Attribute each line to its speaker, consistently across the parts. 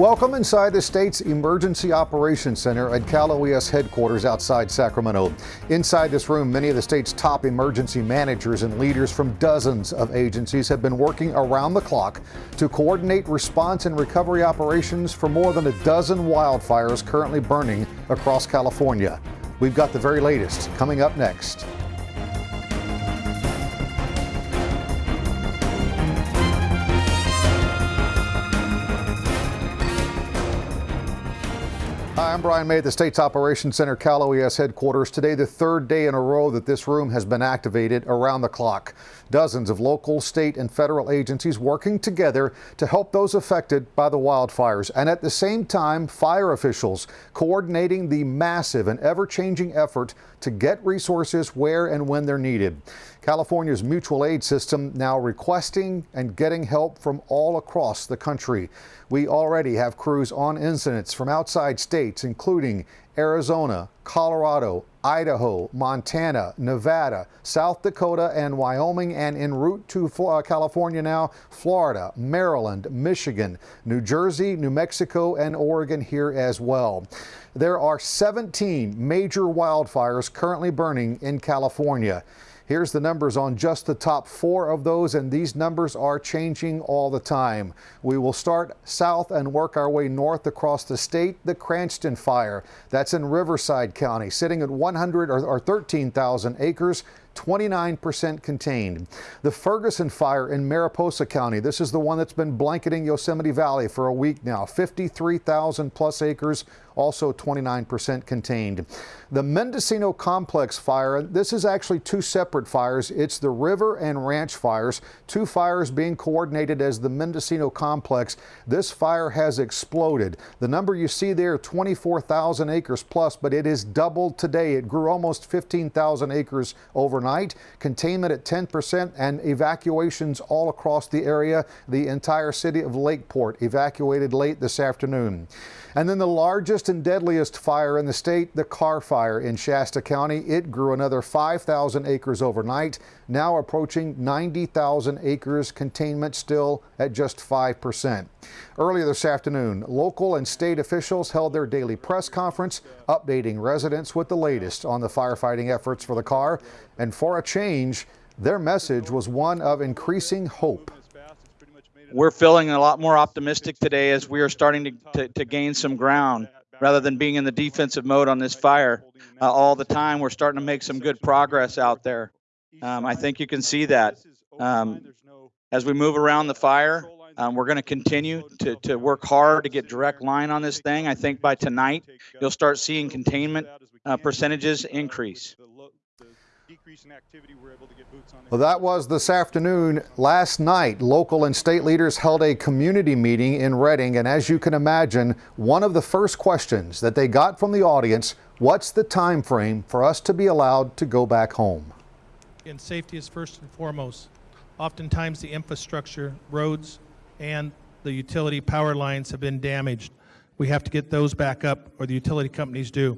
Speaker 1: Welcome inside the state's Emergency Operations Center at Cal OES headquarters outside Sacramento. Inside this room, many of the state's top emergency managers and leaders from dozens of agencies have been working around the clock to coordinate response and recovery operations for more than a dozen wildfires currently burning across California. We've got the very latest coming up next. Hi, I'm Brian May at the state's Operations Center, Cal OES headquarters. Today, the third day in a row that this room has been activated around the clock. Dozens of local, state, and federal agencies working together to help those affected by the wildfires. And at the same time, fire officials coordinating the massive and ever changing effort to get resources where and when they're needed. California's mutual aid system now requesting and getting help from all across the country. We already have crews on incidents from outside states, including Arizona, Colorado, Idaho, Montana, Nevada, South Dakota, and Wyoming, and en route to uh, California now, Florida, Maryland, Michigan, New Jersey, New Mexico, and Oregon here as well. There are 17 major wildfires currently burning in California. Here's the numbers on just the top four of those, and these numbers are changing all the time. We will start south and work our way north across the state. The Cranston fire, that's in Riverside County, sitting at 100 or, or 13,000 acres. 29% contained. The Ferguson fire in Mariposa County, this is the one that's been blanketing Yosemite Valley for a week now. 53,000 plus acres, also 29% contained. The Mendocino Complex fire, this is actually two separate fires. It's the river and ranch fires, two fires being coordinated as the Mendocino Complex. This fire has exploded. The number you see there, 24,000 acres plus, but it is doubled today. It grew almost 15,000 acres overnight. Containment at 10% and evacuations all across the area. The entire city of Lakeport evacuated late this afternoon. And then the largest and deadliest fire in the state, the Carr Fire in Shasta County. It grew another 5,000 acres overnight, now approaching 90,000 acres. Containment still at just 5%. Earlier this afternoon, local and state officials held their daily press conference, updating residents with the latest on the firefighting efforts for the Carr And for a change, their message was one of increasing hope
Speaker 2: we're feeling a lot more optimistic today as we are starting to, to, to gain some ground rather than being in the defensive mode on this fire uh, all the time. We're starting to make some good progress out there. Um, I think you can see that. Um, as we move around the fire, um, we're going to continue to, to work hard to get direct line on this thing. I think by tonight, you'll start seeing containment uh, percentages increase
Speaker 1: increase in activity, we're able to get boots on. Well, that was this afternoon. Last night, local and state leaders held a community meeting in Redding, and as you can imagine, one of the first questions that they got from the audience, what's the time frame for us to be allowed to go back home?
Speaker 3: And safety is first and foremost. Oftentimes the infrastructure, roads, and the utility power lines have been damaged. We have to get those back up, or the utility companies do.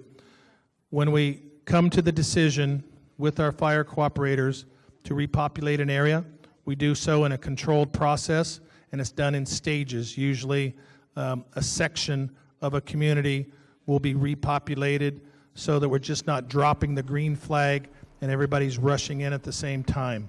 Speaker 3: When we come to the decision with our fire cooperators to repopulate an area. We do so in a controlled process, and it's done in stages. Usually, um, a section of a community will be repopulated so that we're just not dropping the green flag and everybody's rushing in at the same time.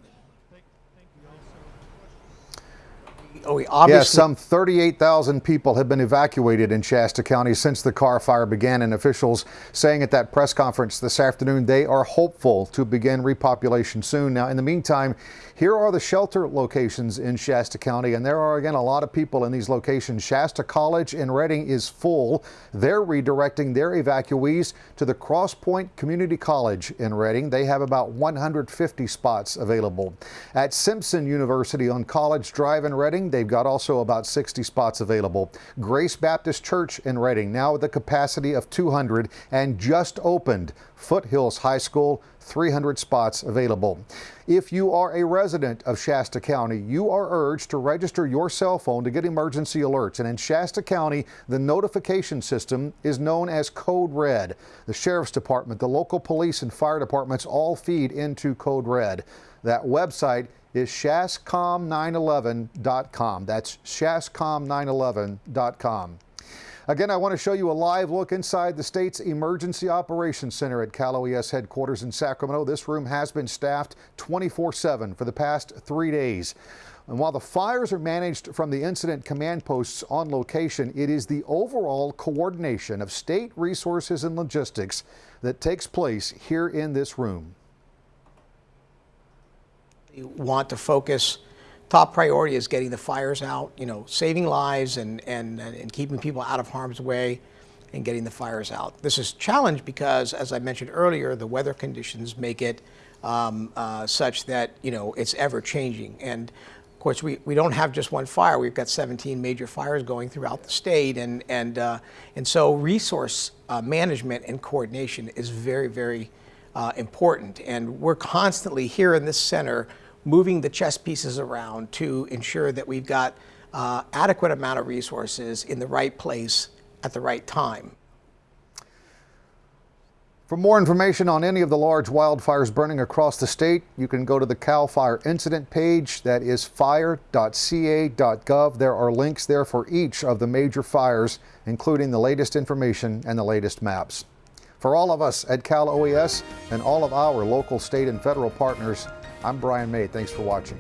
Speaker 1: Oh, obviously. Yes, some 38,000 people have been evacuated in Shasta County since the Carr fire began, and officials saying at that press conference this afternoon they are hopeful to begin repopulation soon. Now, in the meantime, here are the shelter locations in Shasta County, and there are again a lot of people in these locations. Shasta College in Redding is full. They're redirecting their evacuees to the Cross Point Community College in Redding. They have about 150 spots available. At Simpson University on College Drive in Redding, they've got also about 60 spots available. Grace Baptist Church in Redding, now with a capacity of 200 and just opened. Foothills High School, 300 spots available. If you are a resident of Shasta County, you are urged to register your cell phone to get emergency alerts. And in Shasta County, the notification system is known as Code Red. The Sheriff's Department, the local police and fire departments all feed into Code Red. That website is shascom911.com. That's shascom911.com. Again, I want to show you a live look inside the state's Emergency Operations Center at Cal OES headquarters in Sacramento. This room has been staffed 24 7 for the past three days. And while the fires are managed from the incident command posts on location, it is the overall coordination of state resources and logistics that takes place here in this room.
Speaker 4: Want to focus, top priority is getting the fires out, you know, saving lives and, and, and keeping people out of harm's way and getting the fires out. This is challenged because, as I mentioned earlier, the weather conditions make it um, uh, such that, you know, it's ever changing. And of course, we, we don't have just one fire. We've got 17 major fires going throughout the state. And, and, uh, and so resource uh, management and coordination is very, very uh, important. And we're constantly here in this center moving the chess pieces around to ensure that we've got uh, adequate amount of resources in the right place at the right time.
Speaker 1: For more information on any of the large wildfires burning across the state, you can go to the CAL FIRE incident page. That is fire.ca.gov. There are links there for each of the major fires, including the latest information and the latest maps. For all of us at Cal OES and all of our local, state, and federal partners, I'm Brian May. Thanks for watching.